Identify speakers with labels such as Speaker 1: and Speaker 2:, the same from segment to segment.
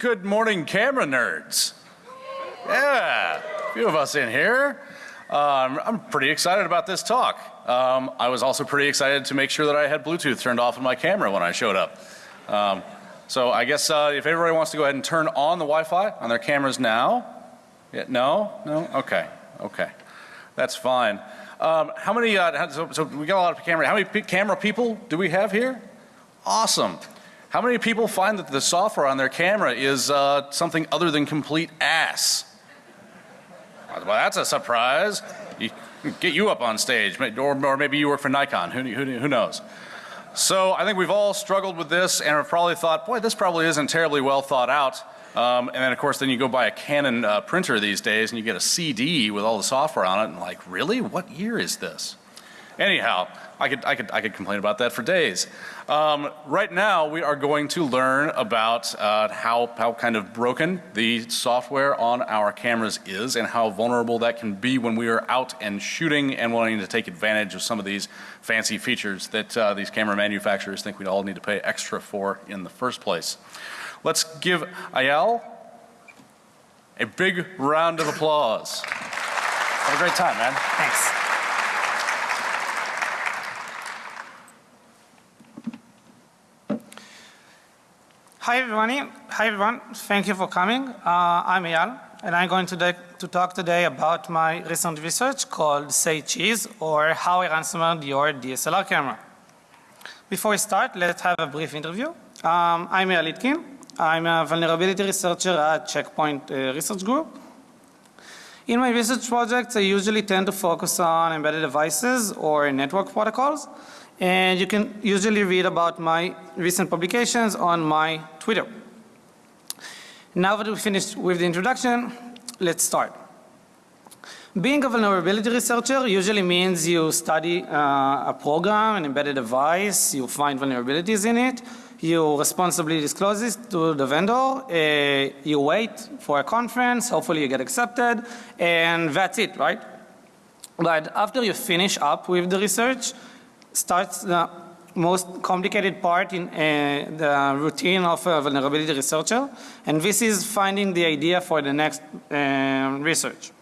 Speaker 1: Good morning, camera nerds. Yeah, a few of us in here. Um, I'm pretty excited about this talk. Um, I was also pretty excited to make sure that I had Bluetooth turned off on my camera when I showed up. Um, so I guess uh, if everybody wants to go ahead and turn on the Wi-Fi on their cameras now. Yeah, no? No? Okay. Okay. That's fine. Um, how many, uh, so, so, we got a lot of camera, how many camera people do we have here? Awesome. How many people find that the software on their camera is uh, something other than complete ass? Well, that's a surprise. Get you up on stage, or, or maybe you work for Nikon, who, who, who knows? So I think we've all struggled with this and have probably thought, boy, this probably isn't terribly well thought out. Um, and then of course then you go buy a Canon uh, printer these days and you get a CD with all the software on it and like, really? What year is this? Anyhow, I could, I could, I could complain about that for days. Um, right now we are going to learn about uh, how, how kind of broken the software on our cameras is and how vulnerable that can be when we are out and shooting and wanting to take advantage of some of these fancy features that uh, these camera manufacturers think we all need to pay extra for in the first place. Let's give Eyal a big round of applause. Have a great time, man.
Speaker 2: Thanks. Hi everyone. Hi everyone. Thank you for coming. Uh, I'm Eyal and I'm going to, talk today about my recent research called Say Cheese or how I ransomed your DSLR camera. Before we start, let's have a brief interview. Um, I'm Eyal Litkin. I'm a vulnerability researcher at Checkpoint uh, Research Group. In my research projects, I usually tend to focus on embedded devices or network protocols and you can usually read about my recent publications on my Twitter. Now that we finished with the introduction, let's start. Being a vulnerability researcher usually means you study uh, a program, an embedded device, you find vulnerabilities in it, you responsibly disclose this to the vendor, uh, you wait for a conference, hopefully you get accepted, and that's it, right? But after you finish up with the research, starts the most complicated part in uh, the routine of a vulnerability researcher and this is finding the idea for the next uh, research.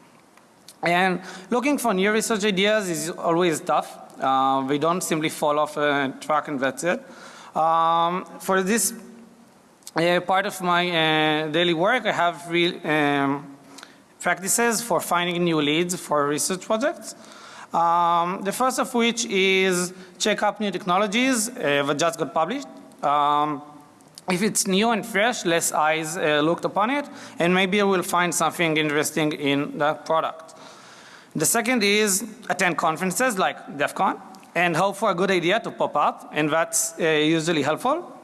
Speaker 2: And looking for new research ideas is always tough. Uh, we don't simply fall off a track and that's it. Um, for this uh, part of my uh, daily work I have real um, practices for finding new leads for research projects. Um, the first of which is check up new technologies uh, that just got published. Um, if it's new and fresh, less eyes uh, looked upon it and maybe we'll find something interesting in the product. The second is attend conferences like DEF CON and hope for a good idea to pop up and that's uh, usually helpful.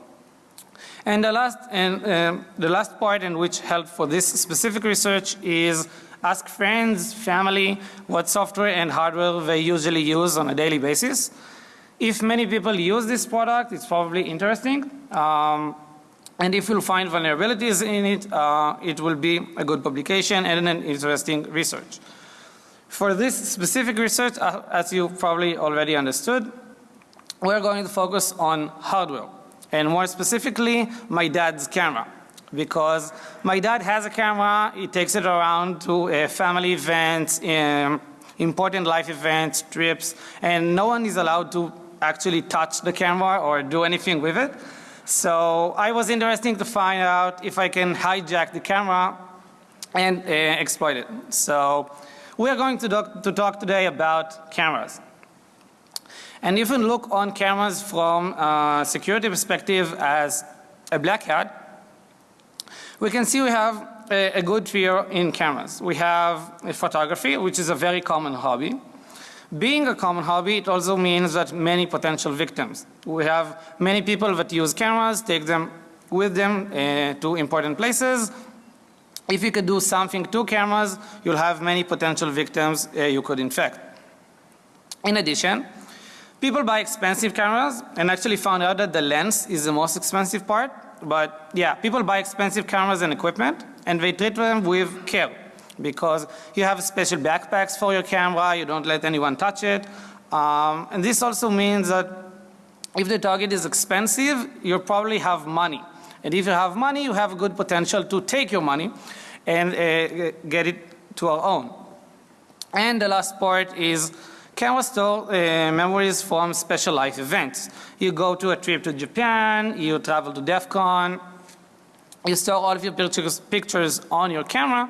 Speaker 2: And the last and uh, the last part in which help for this specific research is ask friends, family what software and hardware they usually use on a daily basis. If many people use this product, it's probably interesting. Um, and if you find vulnerabilities in it, uh, it will be a good publication and an interesting research. For this specific research, uh, as you probably already understood, we're going to focus on hardware and more specifically my dad's camera because my dad has a camera, he takes it around to uh, family events, um, important life events, trips, and no one is allowed to actually touch the camera or do anything with it. So I was interested to find out if I can hijack the camera and uh, exploit it. So we are going to talk, to talk today about cameras. And if you look on cameras from a security perspective as a black hat, we can see we have a, a good fear in cameras. We have photography which is a very common hobby. Being a common hobby it also means that many potential victims. We have many people that use cameras, take them with them uh, to important places. If you could do something to cameras you'll have many potential victims uh, you could infect. In addition people buy expensive cameras and actually found out that the lens is the most expensive part but yeah, people buy expensive cameras and equipment and they treat them with care because you have special backpacks for your camera, you don't let anyone touch it. Um, and this also means that if the target is expensive, you probably have money And if you have money, you have a good potential to take your money and uh, get it to our own. And the last part is camera store uh, memories from special life events. You go to a trip to Japan, you travel to DEF CON, you store all of your pictures, pictures on your camera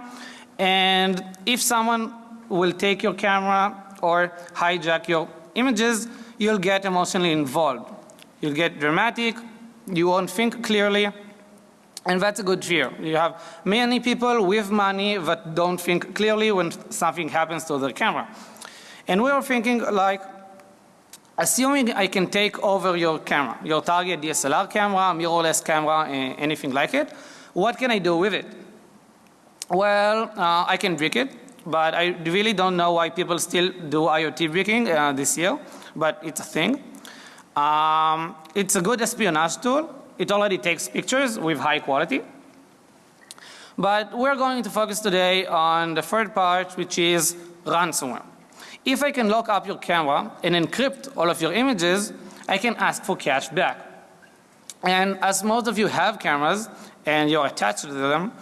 Speaker 2: and if someone will take your camera or hijack your images, you'll get emotionally involved. You'll get dramatic, you won't think clearly, and that's a good fear. You have many people with money that don't think clearly when something happens to their camera. And we are thinking like, assuming I can take over your camera, your target DSLR camera, mirrorless camera, anything like it, what can I do with it? Well, uh, I can brick it, but I really don't know why people still do IoT bricking uh, this year, but it's a thing. Um, it's a good espionage tool. It already takes pictures with high quality. But we're going to focus today on the third part which is ransomware. If I can lock up your camera and encrypt all of your images, I can ask for cash back. And as most of you have cameras and you're attached to them,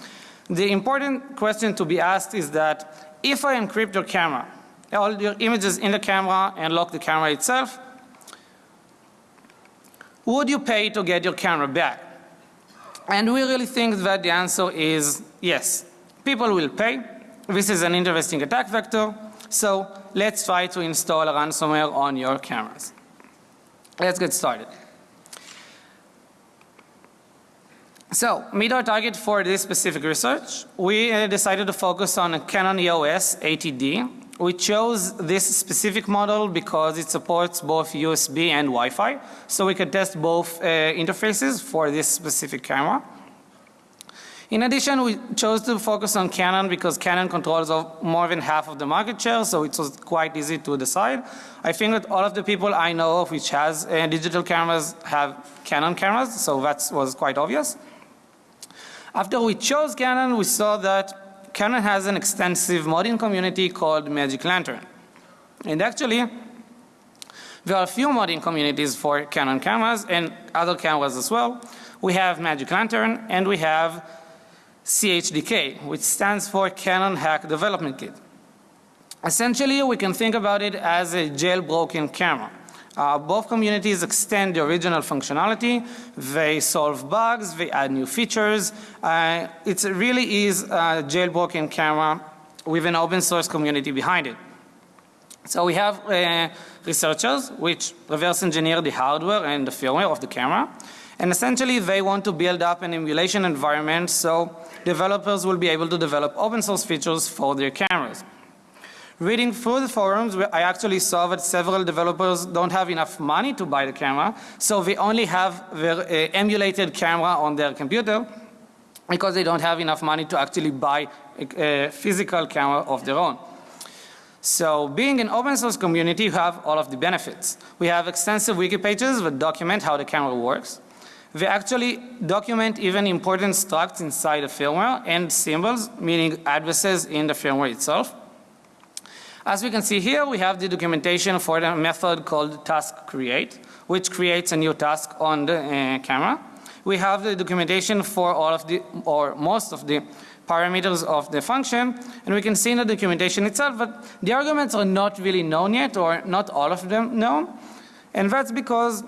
Speaker 2: the important question to be asked is that if I encrypt your camera, all your images in the camera and lock the camera itself, would you pay to get your camera back? And we really think that the answer is yes. People will pay. This is an interesting attack vector. So let's try to install a ransomware on your cameras. Let's get started. So meet our target for this specific research. We uh, decided to focus on a Canon EOS ATD. We chose this specific model because it supports both USB and Wi-Fi. So we could test both uh, interfaces for this specific camera. In addition, we chose to focus on Canon because Canon controls more than half of the market share, so it was quite easy to decide. I think that all of the people I know of which has uh, digital cameras have Canon cameras, so that was quite obvious. After we chose Canon, we saw that Canon has an extensive modding community called Magic Lantern. And actually, there are a few modding communities for Canon cameras and other cameras as well. We have Magic Lantern and we have CHDK, which stands for Canon Hack Development Kit. Essentially, we can think about it as a jailbroken camera. Uh, both communities extend the original functionality. They solve bugs. They add new features. Uh, it really is a jailbroken camera with an open source community behind it. So we have uh, researchers which reverse engineer the hardware and the firmware of the camera. And essentially they want to build up an emulation environment so developers will be able to develop open source features for their cameras. Reading through the forums, I actually saw that several developers don't have enough money to buy the camera, so they only have their uh, emulated camera on their computer because they don't have enough money to actually buy a, a physical camera of their own. So being an open source community, you have all of the benefits. We have extensive wiki pages that document how the camera works. They actually document even important structs inside the firmware and symbols, meaning addresses in the firmware itself. As we can see here, we have the documentation for the method called task create, which creates a new task on the uh, camera. We have the documentation for all of the, or most of the parameters of the function and we can see in the documentation itself that the arguments are not really known yet or not all of them known and that's because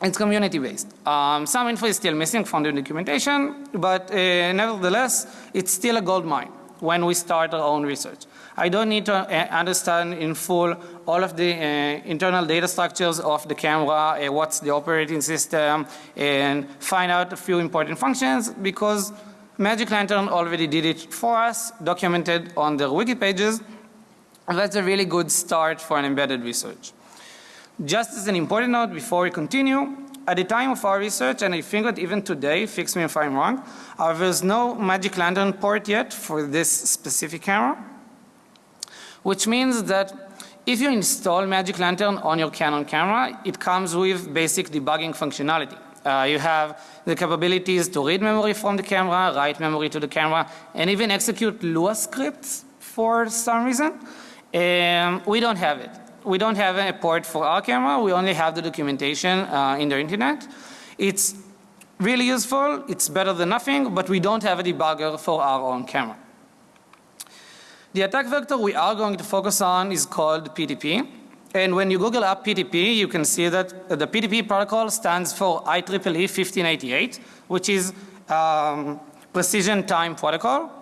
Speaker 2: it's community based. Um, some info is still missing from the documentation but uh, nevertheless it's still a gold mine when we start our own research. I don't need to uh, understand in full all of the uh, internal data structures of the camera, uh, what's the operating system and find out a few important functions because Magic Lantern already did it for us, documented on their wiki pages. That's a really good start for an embedded research. Just as an important note before we continue, at the time of our research and I think that even today, fix me if I'm wrong, uh, there's no Magic Lantern port yet for this specific camera which means that if you install Magic Lantern on your Canon camera, it comes with basic debugging functionality. Uh, you have the capabilities to read memory from the camera, write memory to the camera, and even execute Lua scripts for some reason. Um, we don't have it. We don't have a port for our camera. We only have the documentation uh, in the internet. It's really useful. It's better than nothing, but we don't have a debugger for our own camera. The attack vector we are going to focus on is called PTP. And when you Google up PTP, you can see that the PTP protocol stands for IEEE 1588, which is um, Precision Time Protocol.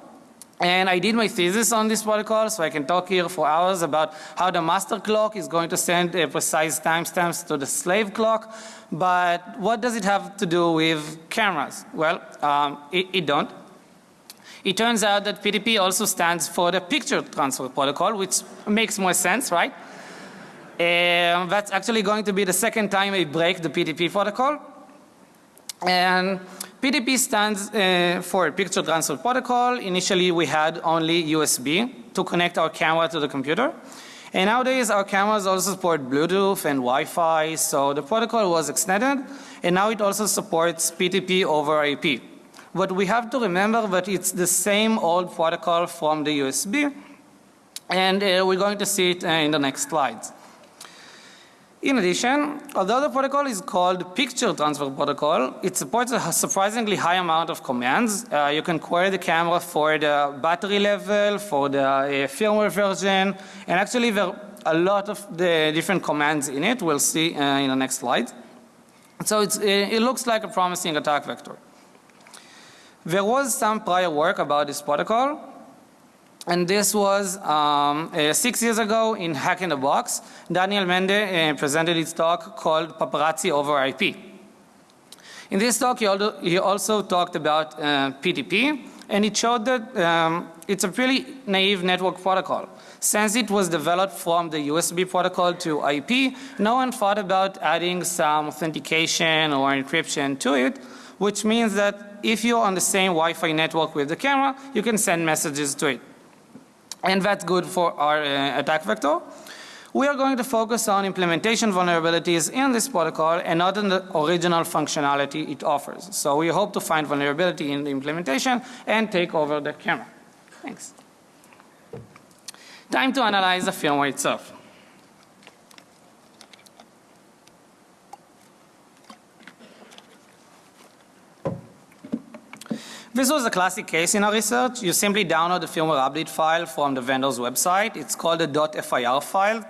Speaker 2: And I did my thesis on this protocol, so I can talk here for hours about how the master clock is going to send uh, precise timestamps to the slave clock. But what does it have to do with cameras? Well, um, it, it don't. It turns out that PTP also stands for the picture transfer protocol, which makes more sense, right? And that's actually going to be the second time I break the PTP protocol. And PTP stands uh, for Picture Transfer Protocol. Initially we had only USB to connect our camera to the computer. And nowadays our cameras also support Bluetooth and Wi-Fi so the protocol was extended and now it also supports PTP over IP. But we have to remember that it's the same old protocol from the USB and uh, we're going to see it uh, in the next slides. In addition, although the protocol is called Picture Transfer Protocol, it supports a surprisingly high amount of commands. Uh, you can query the camera for the battery level, for the uh, firmware version, and actually there are a lot of the different commands in it. We'll see uh, in the next slide. So uh, it looks like a promising attack vector. There was some prior work about this protocol and this was um, uh, six years ago in Hack in the Box. Daniel Mende uh, presented his talk called Paparazzi over IP. In this talk he, he also talked about uh, PTP and it showed that um, it's a pretty naive network protocol. Since it was developed from the USB protocol to IP, no one thought about adding some authentication or encryption to it, which means that if you're on the same Wi-Fi network with the camera, you can send messages to it and that's good for our uh, attack vector. We are going to focus on implementation vulnerabilities in this protocol and not in the original functionality it offers. So we hope to find vulnerability in the implementation and take over the camera. Thanks. Time to analyze the firmware itself. This was a classic case in our research. You simply download the firmware update file from the vendor's website. It's called a .fir file.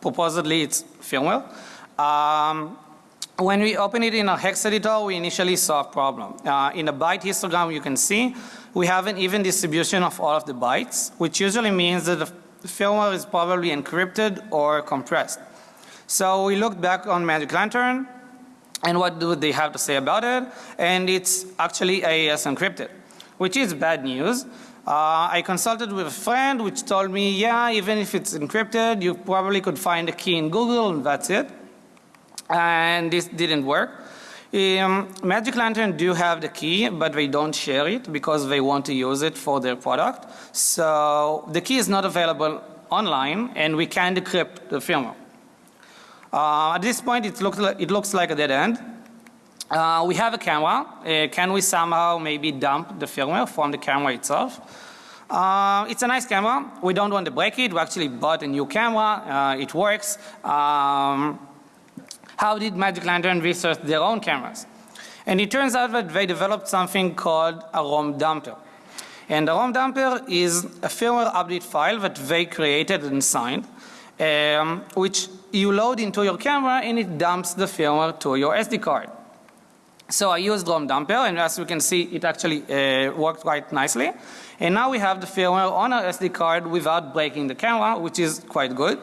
Speaker 2: Proposedly it's firmware. Um, when we open it in our hex editor, we initially saw a problem. Uh, in the byte histogram you can see we have an even distribution of all of the bytes, which usually means that the firmware is probably encrypted or compressed. So we looked back on Magic Lantern and what do they have to say about it and it's actually AES encrypted which is bad news. Uh, I consulted with a friend which told me yeah even if it's encrypted you probably could find a key in Google and that's it and this didn't work. Um, Magic Lantern do have the key but they don't share it because they want to use it for their product. So the key is not available online and we can't decrypt the firmware. Uh, at this point it looks like, it looks like a dead end. Uh, we have a camera. Uh, can we somehow maybe dump the firmware from the camera itself? Uh, it's a nice camera. We don't want to break it. We actually bought a new camera. Uh, it works. Um, how did Magic Lantern research their own cameras? And it turns out that they developed something called a ROM dumper. And the ROM dumper is a firmware update file that they created and signed um, which you load into your camera and it dumps the firmware to your SD card. So I used ROM dumper and as you can see it actually uh, worked quite nicely. And now we have the firmware on our SD card without breaking the camera which is quite good.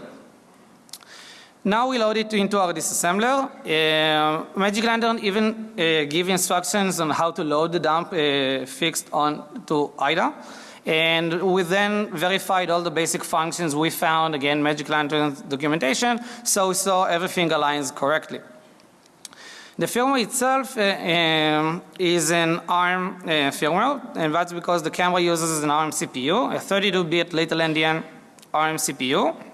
Speaker 2: Now we load it into our disassembler. Uh, Magic Lantern even uh, give instructions on how to load the dump uh, fixed on to IDA and we then verified all the basic functions we found again Magic Lantern documentation so saw everything aligns correctly. The firmware itself uh, um, is an ARM uh, firmware and that's because the camera uses an ARM CPU, a 32 bit little endian ARM CPU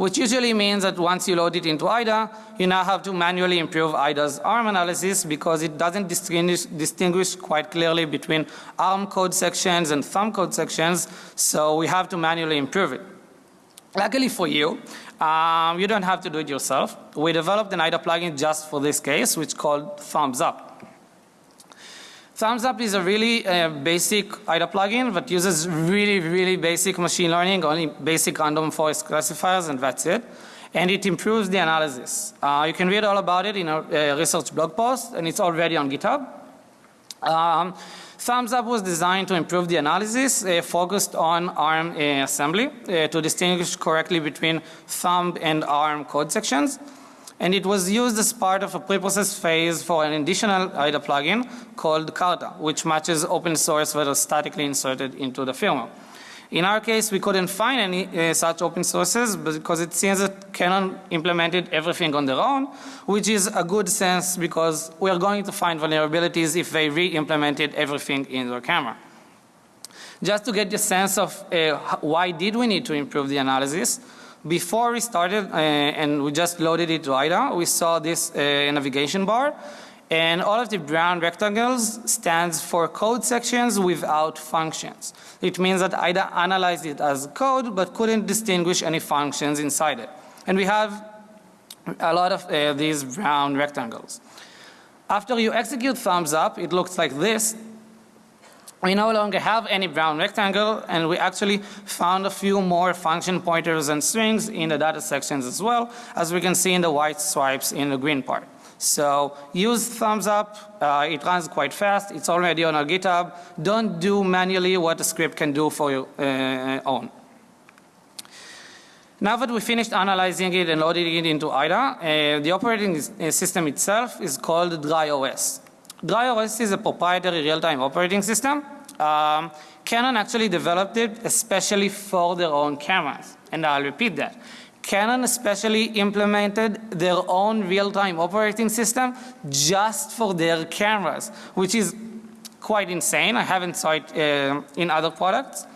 Speaker 2: which usually means that once you load it into IDA, you now have to manually improve IDA's ARM analysis because it doesn't distinguish, distinguish quite clearly between ARM code sections and thumb code sections, so we have to manually improve it. Luckily for you, um, you don't have to do it yourself. We developed an IDA plugin just for this case which called thumbs up. Thumbs Up is a really uh, basic IDA plugin that uses really, really basic machine learning, only basic random forest classifiers, and that's it. And it improves the analysis. Uh, you can read all about it in a research blog post, and it's already on GitHub. Um, Thumbs Up was designed to improve the analysis, uh, focused on ARM uh, assembly uh, to distinguish correctly between thumb and ARM code sections. And it was used as part of a pre-process phase for an additional IDA plugin called Carta, which matches open source that are statically inserted into the firmware. In our case, we couldn't find any uh, such open sources because it seems that Canon implemented everything on their own, which is a good sense because we are going to find vulnerabilities if they re-implemented everything in their camera. Just to get the sense of uh, why did we need to improve the analysis, before we started uh, and we just loaded it to IDA, we saw this uh, navigation bar and all of the brown rectangles stands for code sections without functions. It means that IDA analyzed it as code but couldn't distinguish any functions inside it. And we have a lot of uh, these brown rectangles. After you execute thumbs up, it looks like this. We no longer have any brown rectangle and we actually found a few more function pointers and strings in the data sections as well as we can see in the white stripes in the green part. So use thumbs up, uh, it runs quite fast, it's already on our GitHub. Don't do manually what the script can do for your uh, own. Now that we finished analyzing it and loading it into IDA, uh, the operating uh, system itself is called DryOS. DryOS is a proprietary real-time operating system. Um, Canon actually developed it especially for their own cameras. And I'll repeat that. Canon especially implemented their own real-time operating system just for their cameras, which is quite insane. I haven't saw it uh, in other products.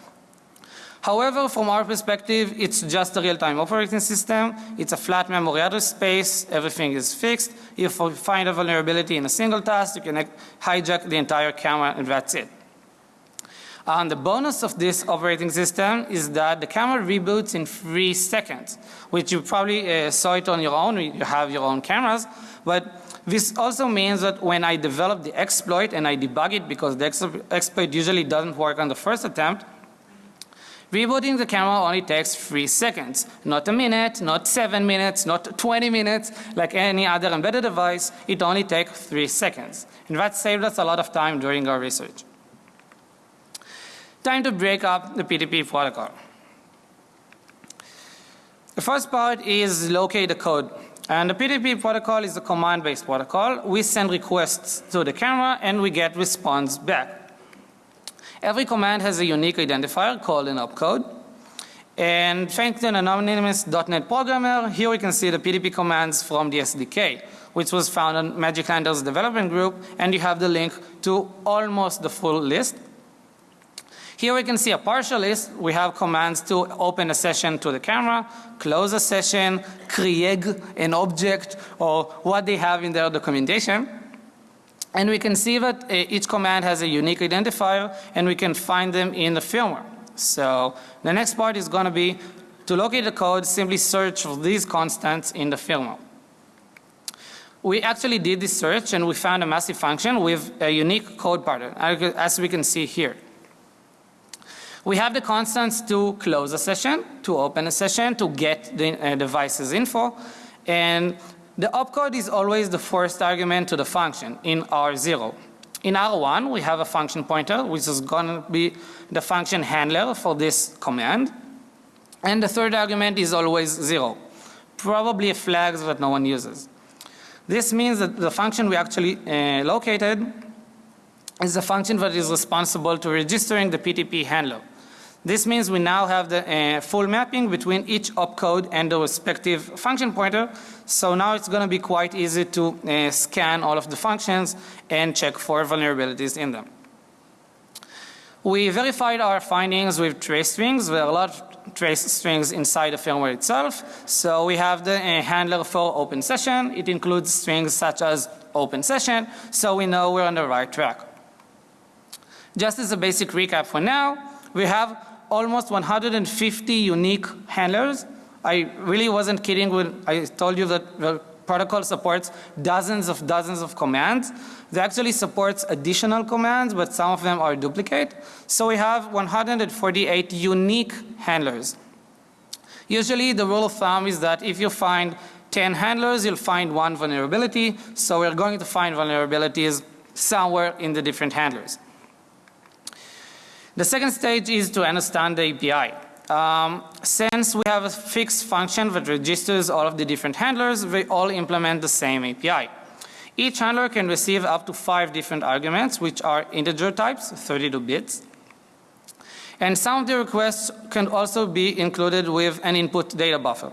Speaker 2: However, from our perspective, it's just a real-time operating system. It's a flat memory address space. Everything is fixed. If you find a vulnerability in a single task, you can hijack the entire camera and that's it. And the bonus of this operating system is that the camera reboots in three seconds, which you probably uh, saw it on your own, you have your own cameras, but this also means that when I develop the exploit and I debug it because the exploit usually doesn't work on the first attempt, Rebooting the camera only takes 3 seconds, not a minute, not 7 minutes, not 20 minutes like any other embedded device, it only takes 3 seconds. And that saved us a lot of time during our research. Time to break up the PTP protocol. The first part is locate the code. And the PTP protocol is a command based protocol. We send requests to the camera and we get response back. Every command has a unique identifier called an opcode. And thanks to an anonymous .NET programmer, here we can see the PDP commands from the SDK, which was found on Magic Handler's development group, and you have the link to almost the full list. Here we can see a partial list. We have commands to open a session to the camera, close a session, create an object or what they have in their documentation. And we can see that uh, each command has a unique identifier and we can find them in the firmware. So the next part is going to be to locate the code simply search for these constants in the firmware. We actually did this search and we found a massive function with a unique code pattern as we can see here. We have the constants to close a session, to open a session, to get the uh, device's info. And the opcode is always the first argument to the function in R0. In R1 we have a function pointer which is going to be the function handler for this command. And the third argument is always 0. Probably a flag that no one uses. This means that the function we actually uh, located is the function that is responsible to registering the PTP handler. This means we now have the uh, full mapping between each opcode and the respective function pointer. So now it's going to be quite easy to uh, scan all of the functions and check for vulnerabilities in them. We verified our findings with trace strings. There are a lot of trace strings inside the firmware itself. So we have the uh, handler for open session. It includes strings such as open session. So we know we're on the right track. Just as a basic recap for now, we have almost 150 unique handlers. I really wasn't kidding when I told you that the protocol supports dozens of dozens of commands. It actually supports additional commands, but some of them are duplicate. So we have 148 unique handlers. Usually the rule of thumb is that if you find 10 handlers, you'll find one vulnerability. So we're going to find vulnerabilities somewhere in the different handlers. The second stage is to understand the API. Um, since we have a fixed function that registers all of the different handlers, they all implement the same API. Each handler can receive up to five different arguments which are integer types, 32 bits. And some of the requests can also be included with an input data buffer.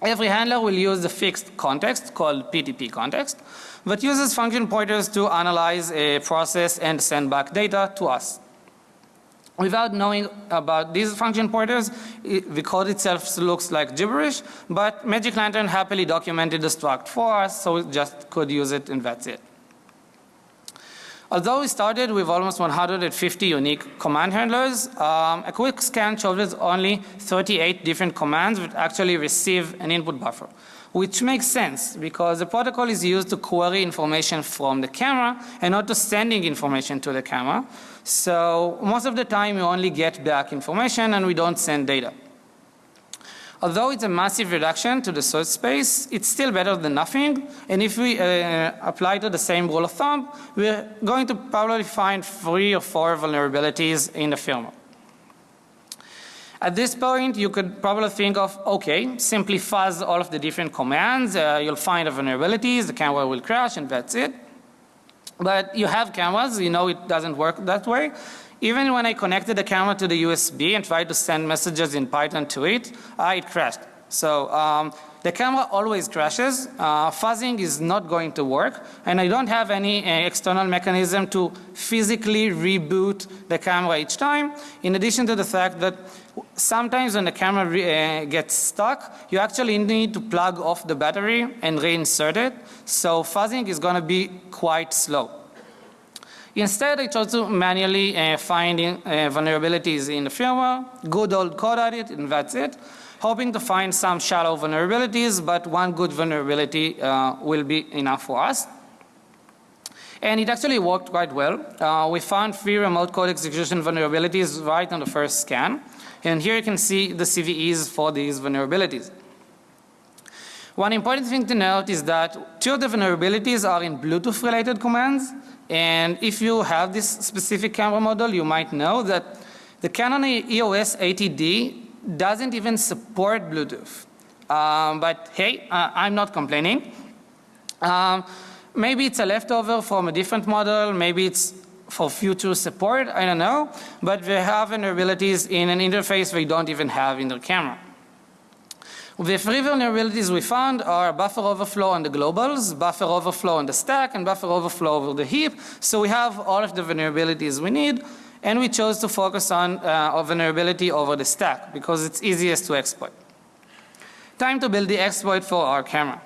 Speaker 2: Every handler will use the fixed context called PTP context that uses function pointers to analyze a process and send back data to us. Without knowing about these function pointers, the code itself looks like gibberish, but Magic Lantern happily documented the struct for us, so we just could use it and that's it. Although we started with almost 150 unique command handlers, um, a quick scan showed us only 38 different commands that actually receive an input buffer. Which makes sense because the protocol is used to query information from the camera and not to sending information to the camera. So most of the time we only get back information and we don't send data. Although it's a massive reduction to the search space, it's still better than nothing. And if we uh, apply to the same rule of thumb, we're going to probably find three or four vulnerabilities in the firmware. At this point you could probably think of okay simply fuzz all of the different commands uh, you'll find the vulnerabilities the camera will crash and that's it. But you have cameras, you know it doesn't work that way. Even when I connected the camera to the USB and tried to send messages in Python to it, uh, it crashed. So um, the camera always crashes. Uh, fuzzing is not going to work and I don't have any uh, external mechanism to physically reboot the camera each time. In addition to the fact that sometimes when the camera uh, gets stuck, you actually need to plug off the battery and reinsert it. So fuzzing is going to be quite slow. Instead I chose to manually uh, find in, uh, vulnerabilities in the firmware, good old code edit and that's it. Hoping to find some shallow vulnerabilities but one good vulnerability uh, will be enough for us. And it actually worked quite well. Uh, we found three remote code execution vulnerabilities right on the first scan. And here you can see the CVEs for these vulnerabilities. One important thing to note is that two of the vulnerabilities are in Bluetooth related commands and if you have this specific camera model you might know that the Canon EOS 80D doesn't even support Bluetooth. Um, but hey, uh, I'm not complaining. Um, maybe it's a leftover from a different model, maybe it's for future support, I don't know, but they have vulnerabilities in an interface we don't even have in the camera. The three vulnerabilities we found are buffer overflow on the globals, buffer overflow on the stack and buffer overflow over the heap. So we have all of the vulnerabilities we need and we chose to focus on uh, vulnerability over the stack because it's easiest to exploit. Time to build the exploit for our camera.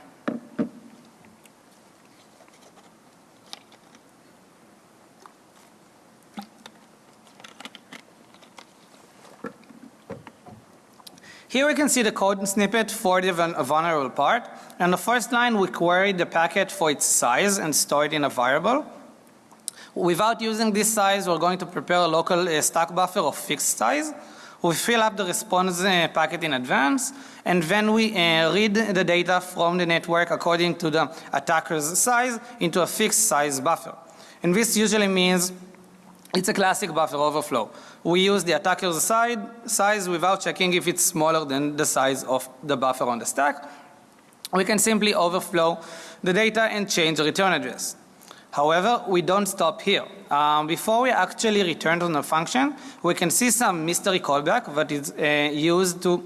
Speaker 2: Here we can see the code snippet for the vulnerable part. And the first line we query the packet for its size and store it in a variable. Without using this size we're going to prepare a local uh, stack buffer of fixed size. We fill up the response uh, packet in advance and then we uh, read the data from the network according to the attacker's size into a fixed size buffer. And this usually means it's a classic buffer overflow. We use the attacker's side, size without checking if it's smaller than the size of the buffer on the stack. We can simply overflow the data and change the return address. However, we don't stop here. Um, before we actually return to the function, we can see some mystery callback that is uh, used to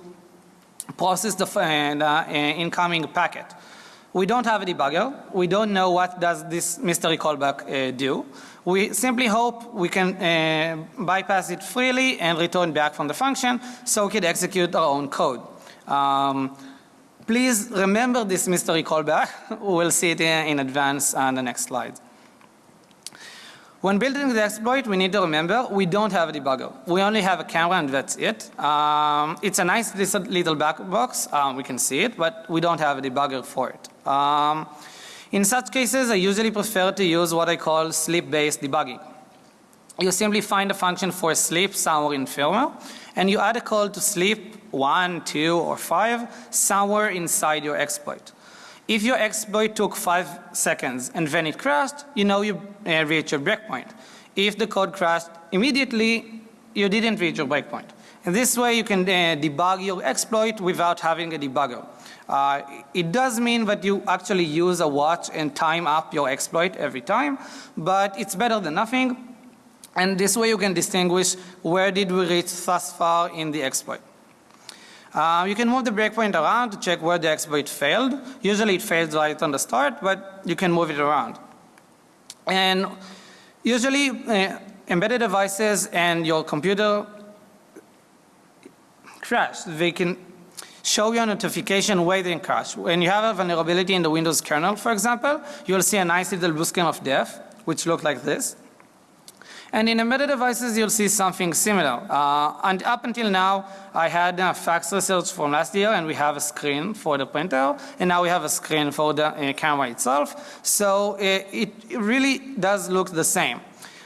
Speaker 2: process the, uh, the uh, incoming packet. We don't have a debugger. We don't know what does this mystery callback uh, do. We simply hope we can uh, bypass it freely and return back from the function so we can execute our own code. Um, please remember this mystery callback. we'll see it in advance on the next slide. When building the exploit, we need to remember we don't have a debugger. We only have a camera and that's it. Um, it's a nice little black box, um, we can see it, but we don't have a debugger for it. Um, in such cases, I usually prefer to use what I call sleep-based debugging. You simply find a function for sleep somewhere in firmware and you add a call to sleep 1, 2 or 5 somewhere inside your exploit. If your exploit took 5 seconds and then it crashed, you know you uh, reached your breakpoint. If the code crashed immediately, you didn't reach your breakpoint. And this way you can uh, debug your exploit without having a debugger. Uh, it does mean that you actually use a watch and time up your exploit every time, but it's better than nothing. And this way you can distinguish where did we reach thus far in the exploit. Uh, you can move the breakpoint around to check where the exploit failed. Usually it fails right on the start, but you can move it around. And usually uh, embedded devices and your computer crash. They can show you a notification waiting crash. When you have a vulnerability in the Windows kernel, for example, you'll see a nice little blue screen of death, which look like this. And in embedded devices, you'll see something similar. Uh, and up until now, I had a fax research from last year and we have a screen for the printer and now we have a screen for the uh, camera itself. So uh, it, it really does look the same.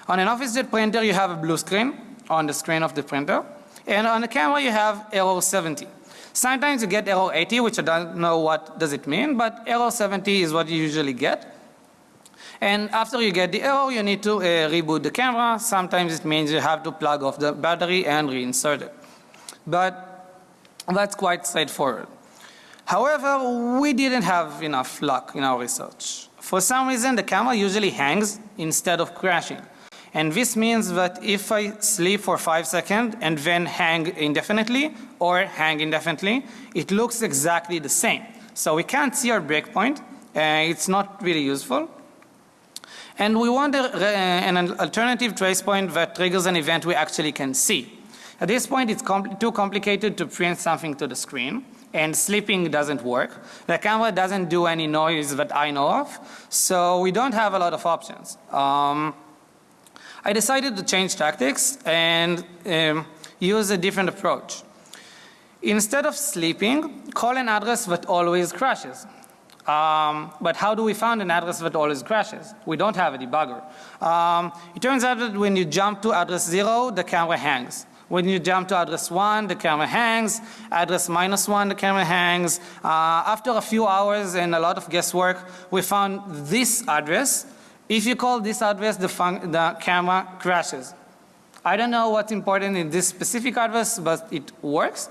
Speaker 2: On an OfficeJet printer, you have a blue screen on the screen of the printer and on the camera you have error 70. Sometimes you get error 80 which I don't know what does it mean but error 70 is what you usually get. And after you get the error, you need to uh, reboot the camera. Sometimes it means you have to plug off the battery and reinsert it. But that's quite straightforward. However, we didn't have enough luck in our research. For some reason, the camera usually hangs instead of crashing. And this means that if I sleep for 5 seconds and then hang indefinitely or hang indefinitely, it looks exactly the same. So we can't see our breakpoint. Uh, it's not really useful. And we want a, an alternative trace point that triggers an event we actually can see. At this point it's compl too complicated to print something to the screen and sleeping doesn't work. The camera doesn't do any noise that I know of. So we don't have a lot of options. Um, I decided to change tactics and um, use a different approach. Instead of sleeping, call an address that always crashes. Um, but how do we find an address that always crashes? We don't have a debugger. Um, it turns out that when you jump to address 0 the camera hangs. When you jump to address 1 the camera hangs, address minus 1 the camera hangs. Uh, after a few hours and a lot of guesswork we found this address. If you call this address the, the camera crashes. I don't know what's important in this specific address but it works.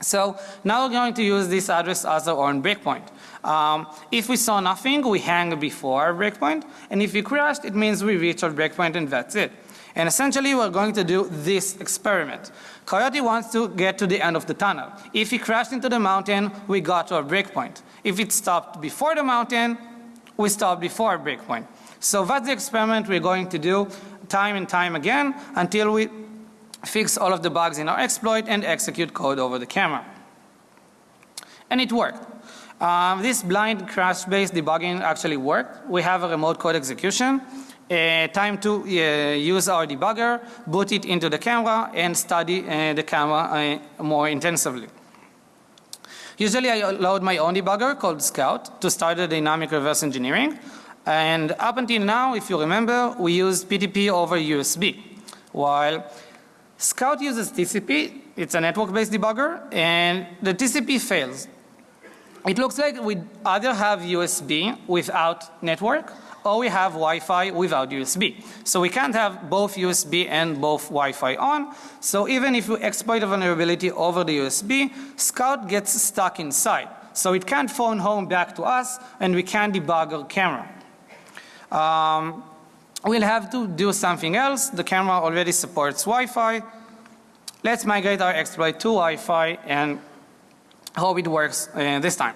Speaker 2: So now we're going to use this address as our own breakpoint. Um, if we saw nothing, we hang before our breakpoint, and if we crashed, it means we reached our breakpoint and that's it. And essentially we're going to do this experiment. Coyote wants to get to the end of the tunnel. If he crashed into the mountain, we got to our breakpoint. If it stopped before the mountain, we stopped before our breakpoint. So that's the experiment we're going to do time and time again until we fix all of the bugs in our exploit and execute code over the camera. And it worked. Um, this blind crash based debugging actually worked. We have a remote code execution. Uh, time to uh, use our debugger, boot it into the camera and study uh, the camera uh, more intensively. Usually I load my own debugger called Scout to start the dynamic reverse engineering. And up until now, if you remember, we used PTP over USB. While Scout uses TCP, it's a network based debugger and the TCP fails it looks like we either have USB without network or we have Wi-Fi without USB. So we can't have both USB and both Wi-Fi on. So even if we exploit a vulnerability over the USB, Scout gets stuck inside. So it can't phone home back to us and we can't debug our camera. Um, we'll have to do something else. The camera already supports Wi-Fi. Let's migrate our exploit to Wi-Fi and hope it works uh, this time.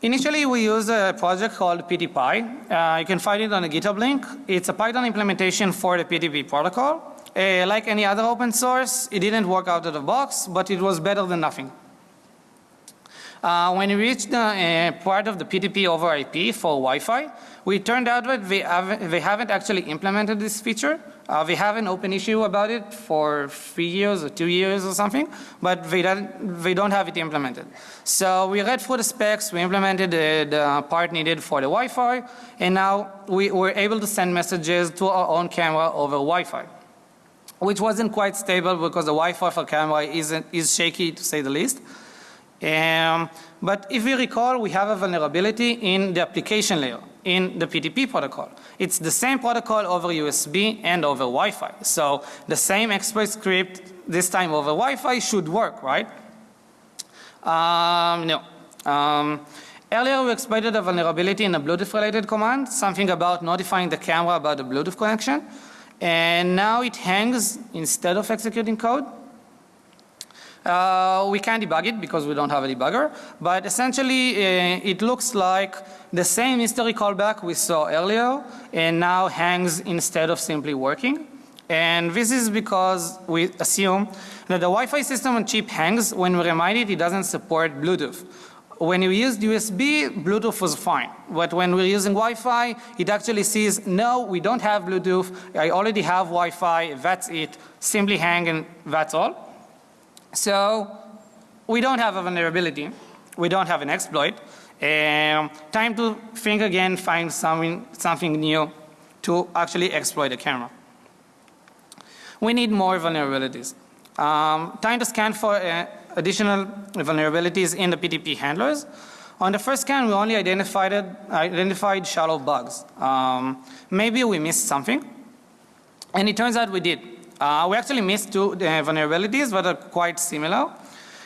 Speaker 2: Initially we used a project called PTPy. Uh, you can find it on the GitHub link. It's a Python implementation for the PTP protocol. Uh, like any other open source, it didn't work out of the box, but it was better than nothing. Uh, when we reached the uh, part of the PTP over IP for Wi-Fi, we turned out that they haven't, they haven't actually implemented this feature. Uh, they have an open issue about it for three years or two years or something, but they don't, they don't have it implemented. So we read through the specs, we implemented the, the part needed for the Wi-Fi, and now we were able to send messages to our own camera over Wi-Fi which wasn't quite stable because the Wi-Fi for camera isn't, is shaky to say the least. Um, but if we recall, we have a vulnerability in the application layer in the PTP protocol. It's the same protocol over USB and over Wi-Fi. So the same exploit script this time over Wi-Fi should work, right? Um, no. Um, earlier we exploited a vulnerability in a Bluetooth related command, something about notifying the camera about the Bluetooth connection. And now it hangs instead of executing code. Uh, we can't debug it because we don't have a debugger, but essentially uh, it looks like the same history callback we saw earlier and now hangs instead of simply working. And this is because we assume that the Wi-Fi system on chip hangs when we remind it it doesn't support Bluetooth. When we used USB, Bluetooth was fine. But when we're using Wi-Fi, it actually sees, no, we don't have Bluetooth. I already have Wi-Fi. That's it. Simply hang and that's all. So we don't have a vulnerability. We don't have an exploit. Um, time to think again, find something, something new to actually exploit the camera. We need more vulnerabilities. Um, time to scan for uh, additional vulnerabilities in the PTP handlers. On the first scan, we only identified, identified shallow bugs. Um, maybe we missed something. And it turns out we did. Uh, we actually missed two uh, vulnerabilities but are quite similar.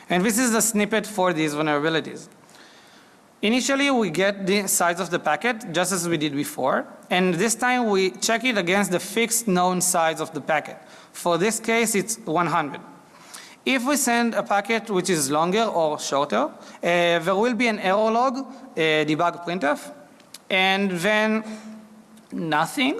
Speaker 2: And this is a snippet for these vulnerabilities. Initially we get the size of the packet just as we did before and this time we check it against the fixed known size of the packet. For this case it's 100. If we send a packet which is longer or shorter, uh, there will be an error log, a debug printf, and then nothing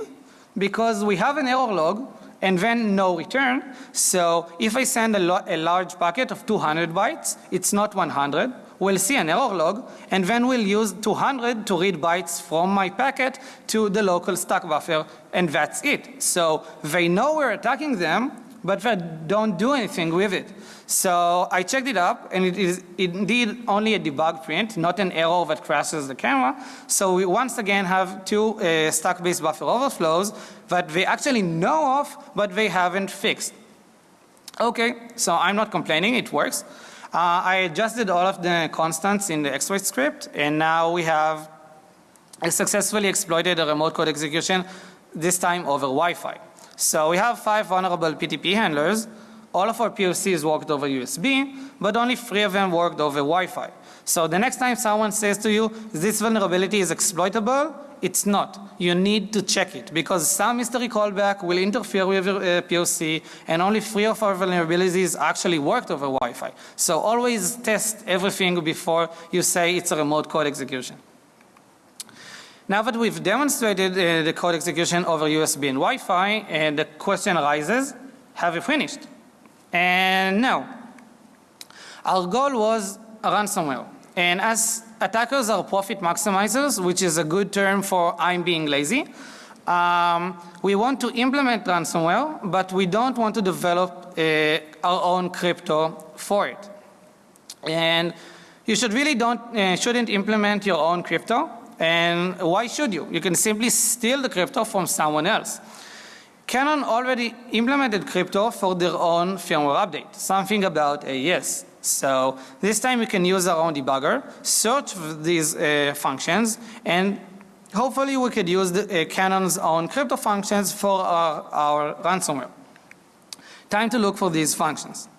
Speaker 2: because we have an error log and then no return. So if I send a, a, large packet of 200 bytes, it's not 100. We'll see an error log and then we'll use 200 to read bytes from my packet to the local stack buffer and that's it. So they know we're attacking them but they don't do anything with it. So I checked it up and it is indeed only a debug print, not an error that crashes the camera. So we once again have two uh, stack-based buffer overflows that they actually know of but they haven't fixed. Okay, so I'm not complaining, it works. Uh, I adjusted all of the constants in the exploit script and now we have successfully exploited a remote code execution this time over Wi-Fi. So we have five vulnerable PTP handlers. All of our POCs worked over USB, but only three of them worked over Wi-Fi. So the next time someone says to you, this vulnerability is exploitable, it's not. You need to check it because some mystery callback will interfere with your uh, POC and only three of our vulnerabilities actually worked over Wi-Fi. So always test everything before you say it's a remote code execution. Now that we've demonstrated uh, the code execution over USB and Wi-Fi, uh, the question arises, have we finished? And now, Our goal was ransomware. And as attackers are profit maximizers, which is a good term for I'm being lazy, um, we want to implement ransomware, but we don't want to develop uh, our own crypto for it. And you should really don't, uh, shouldn't implement your own crypto and why should you? You can simply steal the crypto from someone else. Canon already implemented crypto for their own firmware update, something about AES. So this time we can use our own debugger, search these uh, functions and hopefully we could use the, uh, Canon's own crypto functions for our, our ransomware. Time to look for these functions.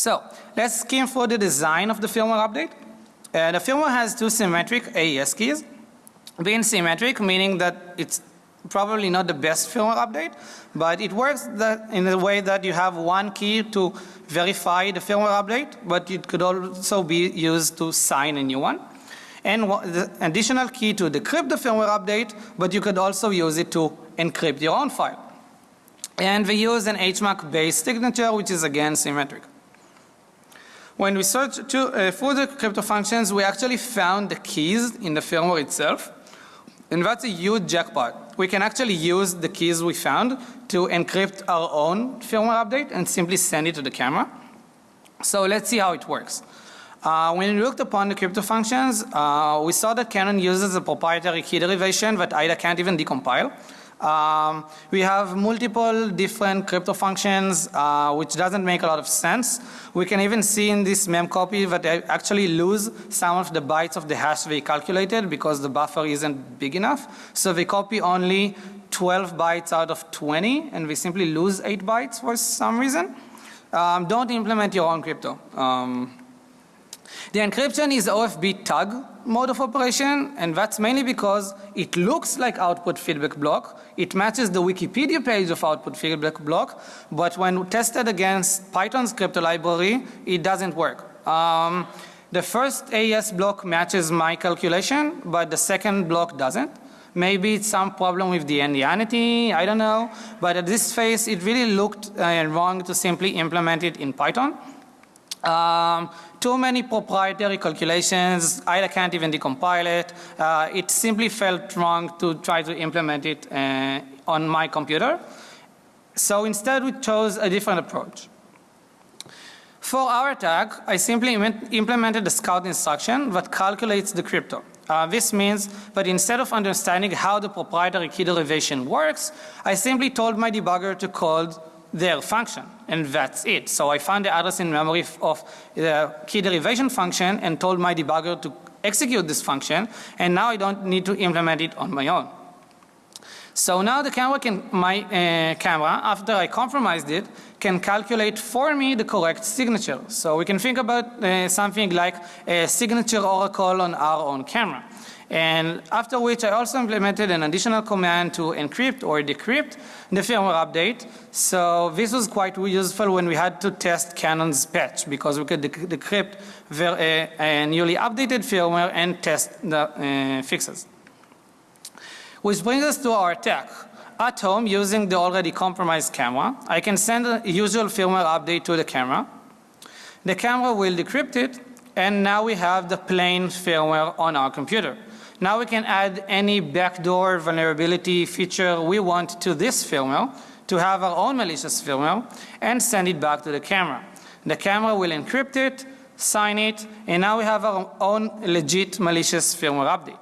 Speaker 2: So let's skim for the design of the firmware update. Uh, the firmware has two symmetric AES keys. Being symmetric meaning that it's probably not the best firmware update, but it works that in the way that you have one key to verify the firmware update, but it could also be used to sign a new one. and the additional key to decrypt the firmware update, but you could also use it to encrypt your own file. And we use an HMAC based signature which is again symmetric. When we searched to, uh, for the crypto functions we actually found the keys in the firmware itself and that's a huge jackpot. We can actually use the keys we found to encrypt our own firmware update and simply send it to the camera. So let's see how it works. Uh, when we looked upon the crypto functions, uh, we saw that Canon uses a proprietary key derivation that IDA can't even decompile. Um, we have multiple different crypto functions uh, which doesn't make a lot of sense. We can even see in this mem copy that they actually lose some of the bytes of the hash they calculated because the buffer isn't big enough. So they copy only 12 bytes out of 20 and we simply lose 8 bytes for some reason. Um, don't implement your own crypto. Um, the encryption is OFB tag mode of operation and that's mainly because it looks like output feedback block. It matches the Wikipedia page of output feedback block but when tested against Python's crypto library it doesn't work. Um, the first AES block matches my calculation but the second block doesn't. Maybe it's some problem with the endianity, I don't know. But at this phase it really looked uh, wrong to simply implement it in Python. Um, too many proprietary calculations, I can't even decompile it. Uh, it simply felt wrong to try to implement it uh, on my computer. So instead we chose a different approach. For our attack, I simply implemented a scout instruction that calculates the crypto. Uh, this means that instead of understanding how the proprietary key derivation works, I simply told my debugger to code their function and that's it. So I found the address in memory of the key derivation function and told my debugger to execute this function and now I don't need to implement it on my own. So now the camera can, my uh, camera after I compromised it can calculate for me the correct signature. So we can think about uh, something like a signature oracle on our own camera. And after which I also implemented an additional command to encrypt or decrypt the firmware update. So this was quite useful when we had to test Canon's patch because we could decrypt a, uh, a, newly updated firmware and test the uh, fixes. Which brings us to our attack. At home using the already compromised camera, I can send a usual firmware update to the camera. The camera will decrypt it and now we have the plain firmware on our computer. Now we can add any backdoor vulnerability feature we want to this firmware to have our own malicious firmware and send it back to the camera. The camera will encrypt it, sign it, and now we have our own legit malicious firmware update.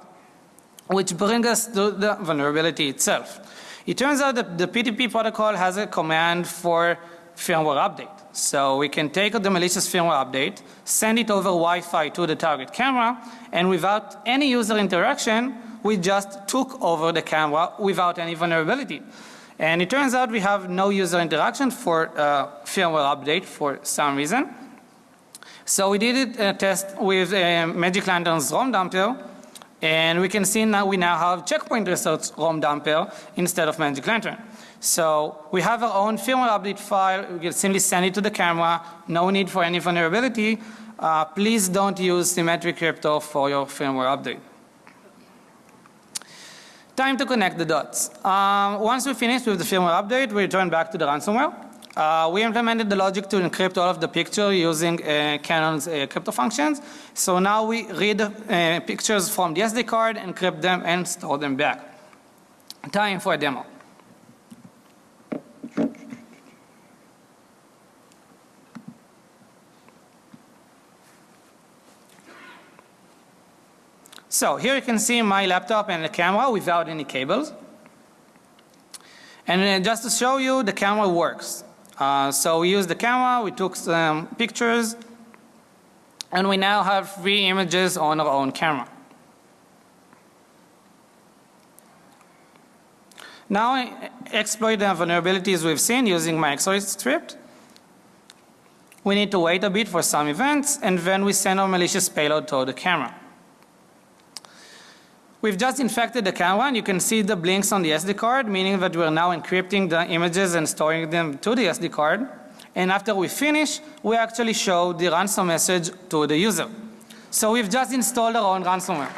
Speaker 2: Which brings us to the vulnerability itself. It turns out that the PTP protocol has a command for firmware update. So we can take the malicious firmware update, send it over Wi-Fi to the target camera and without any user interaction we just took over the camera without any vulnerability. And it turns out we have no user interaction for uh, firmware update for some reason. So we did a test with uh, Magic Lantern's ROM dumper and we can see now we now have checkpoint research ROM dumper instead of Magic Lantern. So we have our own firmware update file. We can simply send it to the camera. No need for any vulnerability. Uh, please don't use symmetric crypto for your firmware update. Time to connect the dots. Um, once we finish with the firmware update, we return back to the ransomware. Uh, we implemented the logic to encrypt all of the picture using uh, Canon's uh, crypto functions. So now we read uh, pictures from the SD card, encrypt them and store them back. Time for a demo. So here you can see my laptop and the camera without any cables. And uh, just to show you the camera works. Uh, so we used the camera, we took some pictures and we now have three images on our own camera. Now I exploit the vulnerabilities we've seen using my exploit script. We need to wait a bit for some events and then we send our malicious payload to the camera. We've just infected the camera and you can see the blinks on the SD card meaning that we're now encrypting the images and storing them to the SD card and after we finish we actually show the ransom message to the user. So we've just installed our own ransomware.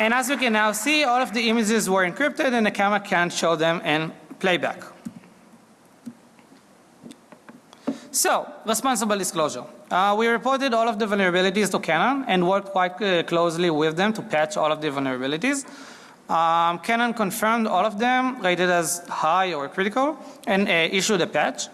Speaker 2: And as you can now see, all of the images were encrypted and the camera can't show them in playback. So, responsible disclosure. Uh, we reported all of the vulnerabilities to Canon and worked quite uh, closely with them to patch all of the vulnerabilities. Um, Canon confirmed all of them, rated as high or critical, and uh, issued a patch.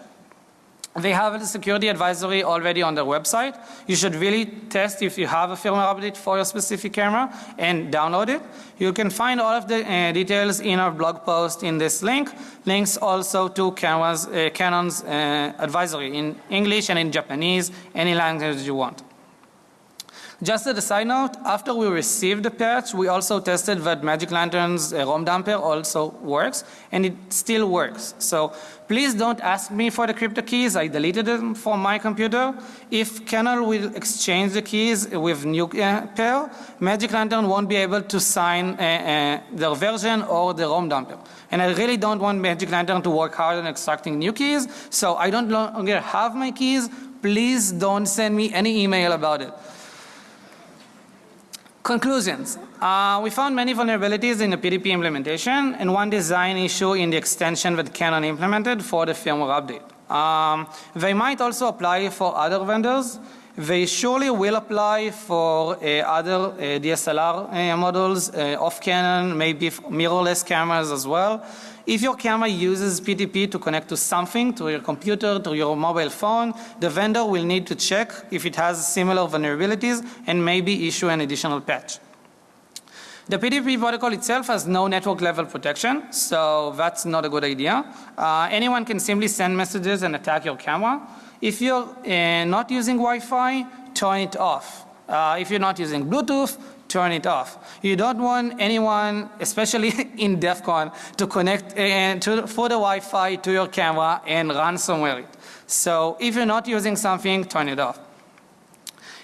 Speaker 2: They have a security advisory already on their website. You should really test if you have a firmware update for your specific camera and download it. You can find all of the uh, details in our blog post in this link. Links also to Canon's, uh, Canon's uh, advisory in English and in Japanese, any language you want. Just as a side note, after we received the patch, we also tested that Magic Lantern's uh, ROM dumper also works, and it still works. So please don't ask me for the crypto keys. I deleted them from my computer. If Canon will exchange the keys with new uh, pair, Magic Lantern won't be able to sign uh, uh, their version or the ROM dumper. And I really don't want Magic Lantern to work hard on extracting new keys, so I don't longer have my keys. Please don't send me any email about it. Conclusions. Uh, we found many vulnerabilities in the PDP implementation and one design issue in the extension that Canon implemented for the firmware update. Um, they might also apply for other vendors. They surely will apply for uh, other uh, DSLR uh, models uh, of Canon, maybe mirrorless cameras as well. If your camera uses PTP to connect to something, to your computer, to your mobile phone, the vendor will need to check if it has similar vulnerabilities and maybe issue an additional patch. The PTP protocol itself has no network level protection, so that's not a good idea. Uh, anyone can simply send messages and attack your camera. If you're uh, not using Wi-Fi, turn it off. Uh, if you're not using Bluetooth, turn it off. You don't want anyone, especially in DEF CON, to connect uh, to, for the Wi-Fi to your camera and ransomware it. So if you're not using something, turn it off.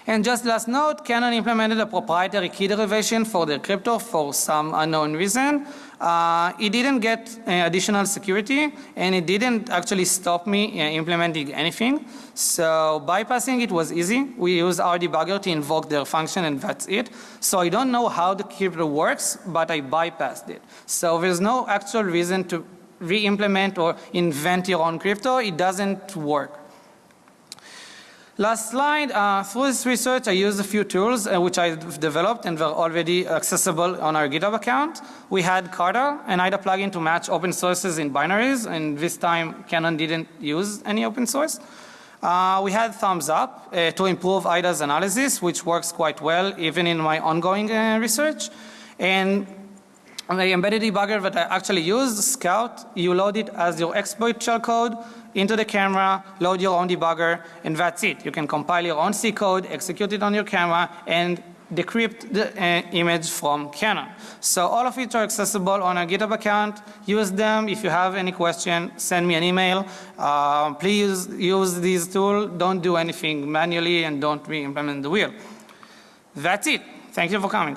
Speaker 2: And just last note, Canon implemented a proprietary key derivation for the crypto for some unknown reason. Uh, it didn't get uh, additional security and it didn't actually stop me uh, implementing anything. So bypassing it was easy. We used our debugger to invoke their function and that's it. So I don't know how the crypto works, but I bypassed it. So there's no actual reason to re-implement or invent your own crypto. It doesn't work. Last slide, uh, through this research I used a few tools uh, which I've developed and were already accessible on our GitHub account. We had Carta, an IDA plugin to match open sources in binaries and this time Canon didn't use any open source. Uh, we had Thumbs Up uh, to improve IDA's analysis which works quite well even in my ongoing uh, research. And the embedded debugger that I actually used, Scout, you load it as your exploit shellcode into the camera, load your own debugger, and that's it. You can compile your own C code, execute it on your camera, and decrypt the uh, image from Canon. So all of it are accessible on a GitHub account. Use them. If you have any question, send me an email. Uh, please use these tools. Don't do anything manually and don't re-implement the wheel. That's it. Thank you for coming.